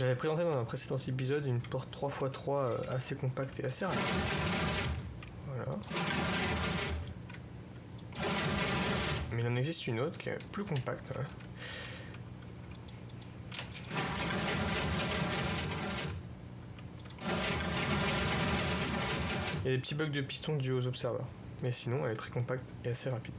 J'avais présenté dans un précédent épisode une porte 3x3 euh, assez compacte et assez rapide. Voilà. Mais il en existe une autre qui est plus compacte. Il y a des petits bugs de piston dus aux observeurs. Mais sinon, elle est très compacte et assez rapide.